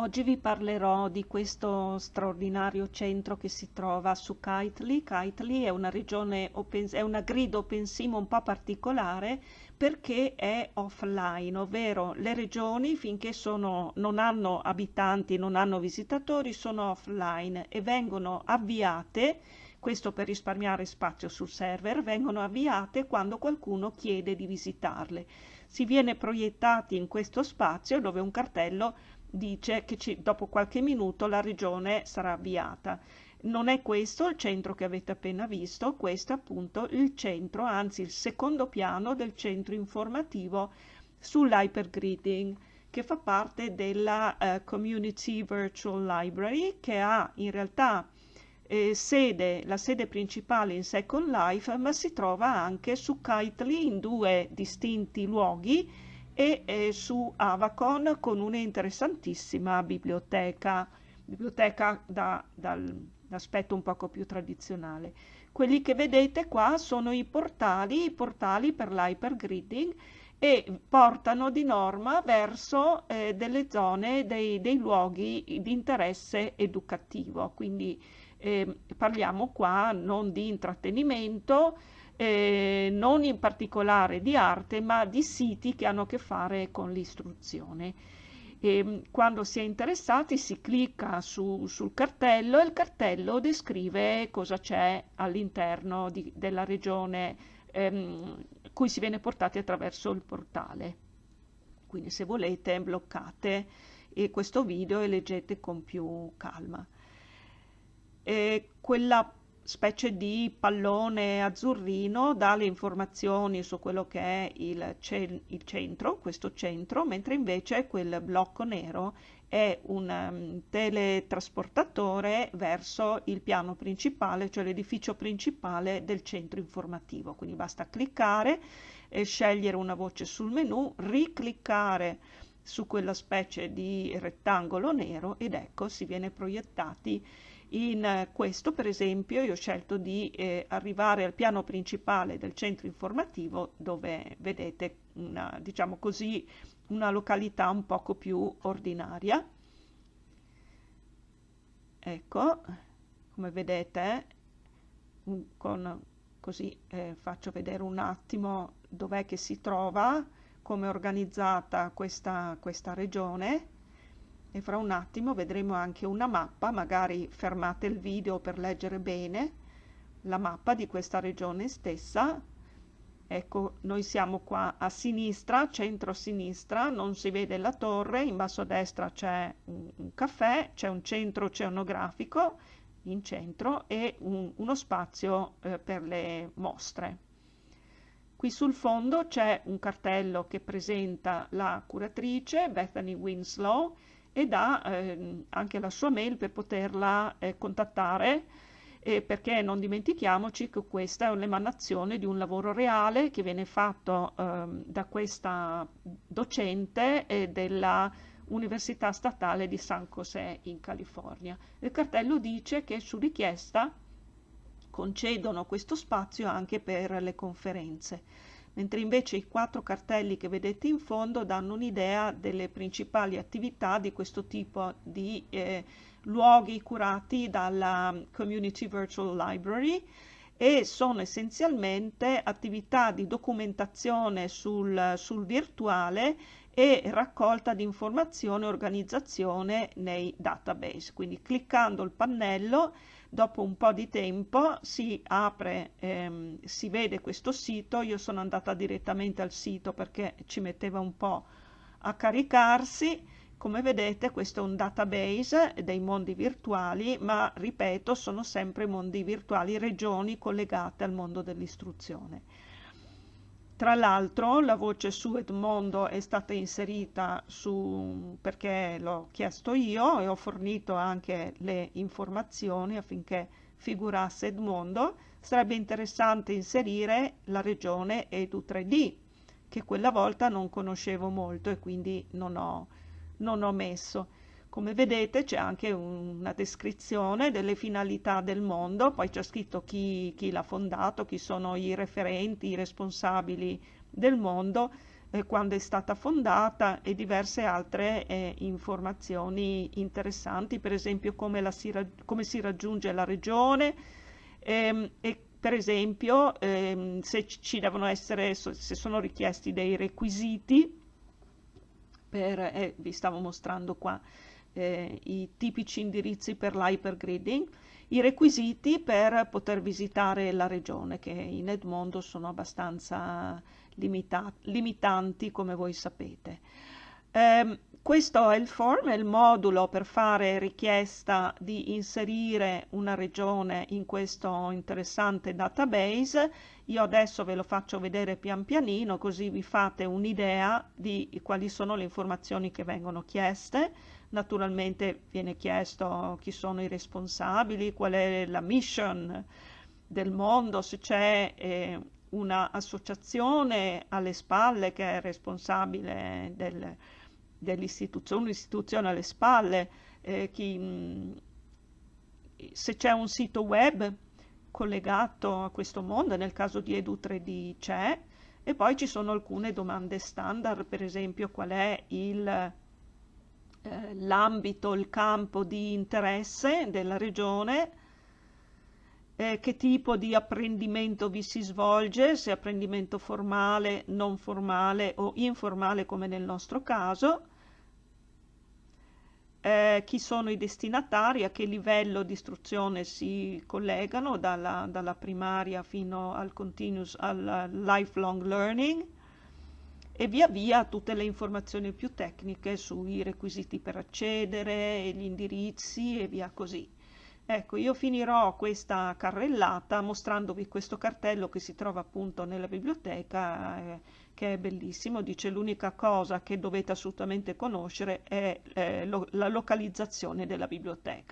Oggi vi parlerò di questo straordinario centro che si trova su Kitely. Kitely è una regione, è una grid open sim un po' particolare perché è offline, ovvero le regioni finché sono, non hanno abitanti, non hanno visitatori, sono offline e vengono avviate, questo per risparmiare spazio sul server, vengono avviate quando qualcuno chiede di visitarle. Si viene proiettati in questo spazio dove un cartello dice che ci, dopo qualche minuto la regione sarà avviata. Non è questo il centro che avete appena visto, questo è appunto il centro, anzi il secondo piano del centro informativo sull'hypergridding che fa parte della uh, Community Virtual Library che ha in realtà eh, sede, la sede principale in Second Life ma si trova anche su Kitely in due distinti luoghi e eh, su Avacon con un'interessantissima biblioteca, biblioteca da, dall'aspetto un poco più tradizionale. Quelli che vedete qua sono i portali, i portali per l'hypergridding e portano di norma verso eh, delle zone, dei, dei, luoghi di interesse educativo. Quindi eh, parliamo qua non di intrattenimento, eh, non in particolare di arte, ma di siti che hanno a che fare con l'istruzione. E quando si è interessati si clicca su, sul cartello e il cartello descrive cosa c'è all'interno della regione ehm, cui si viene portati attraverso il portale. Quindi se volete bloccate questo video e leggete con più calma. E quella specie di pallone azzurrino dà le informazioni su quello che è il, ce il centro, questo centro, mentre invece quel blocco nero è un um, teletrasportatore verso il piano principale, cioè l'edificio principale del centro informativo. Quindi basta cliccare e scegliere una voce sul menu, ricliccare su quella specie di rettangolo nero ed ecco si viene proiettati in questo, per esempio, io ho scelto di eh, arrivare al piano principale del centro informativo dove vedete una, diciamo così, una località un poco più ordinaria. Ecco, come vedete, con, così eh, faccio vedere un attimo dov'è che si trova, come è organizzata questa, questa regione e fra un attimo vedremo anche una mappa, magari fermate il video per leggere bene la mappa di questa regione stessa. Ecco, noi siamo qua a sinistra, centro-sinistra, non si vede la torre, in basso a destra c'è un, un caffè, c'è un centro oceanografico in centro e un, uno spazio eh, per le mostre. Qui sul fondo c'è un cartello che presenta la curatrice Bethany Winslow e dà eh, anche la sua mail per poterla eh, contattare eh, perché non dimentichiamoci che questa è un'emanazione di un lavoro reale che viene fatto ehm, da questa docente della Università Statale di San José in California. Il cartello dice che su richiesta concedono questo spazio anche per le conferenze mentre invece i quattro cartelli che vedete in fondo danno un'idea delle principali attività di questo tipo di eh, luoghi curati dalla Community Virtual Library e sono essenzialmente attività di documentazione sul, sul virtuale e raccolta di informazione e organizzazione nei database. Quindi cliccando il pannello dopo un po' di tempo si apre, ehm, si vede questo sito, io sono andata direttamente al sito perché ci metteva un po' a caricarsi, come vedete questo è un database dei mondi virtuali, ma ripeto sono sempre mondi virtuali, regioni collegate al mondo dell'istruzione. Tra l'altro la voce su Edmondo è stata inserita su, perché l'ho chiesto io e ho fornito anche le informazioni affinché figurasse Edmondo. Sarebbe interessante inserire la regione Edu3D, che quella volta non conoscevo molto e quindi non ho, non ho messo. Come vedete c'è anche una descrizione delle finalità del mondo, poi c'è scritto chi, chi l'ha fondato, chi sono i referenti, i responsabili del mondo eh, quando è stata fondata e diverse altre eh, informazioni interessanti, per esempio come, si, come si, raggiunge la regione ehm, e per esempio ehm, se ci devono essere, se sono richiesti dei requisiti, per, eh, vi stavo mostrando qua eh, i tipici indirizzi per l'hypergridding, i requisiti per poter visitare la regione che in Edmondo sono abbastanza limita limitanti come voi sapete. Eh, questo è il form, è il modulo per fare richiesta di inserire una regione in questo interessante database. Io adesso ve lo faccio vedere pian pianino così vi fate un'idea di quali sono le informazioni che vengono chieste. Naturalmente viene chiesto chi sono i responsabili, qual è la mission del mondo, se c'è eh, un'associazione alle spalle che è responsabile del, dell'istituzione, un'istituzione alle spalle, eh, chi, mm, se c'è un sito web collegato a questo mondo, nel caso di Edu3D c'è, e poi ci sono alcune domande standard, per esempio qual è il, eh, l'ambito, il campo di interesse della regione, eh, che tipo di apprendimento vi si svolge, se apprendimento formale, non formale o informale come nel nostro caso, eh, chi sono i destinatari, a che livello di istruzione si collegano dalla, dalla primaria fino al continuous, al lifelong learning e via via tutte le informazioni più tecniche sui requisiti per accedere, gli indirizzi e via così. Ecco, io finirò questa carrellata mostrandovi questo cartello che si trova appunto nella biblioteca, eh, che è bellissimo. Dice l'unica cosa che dovete assolutamente conoscere è eh, lo, la localizzazione della biblioteca.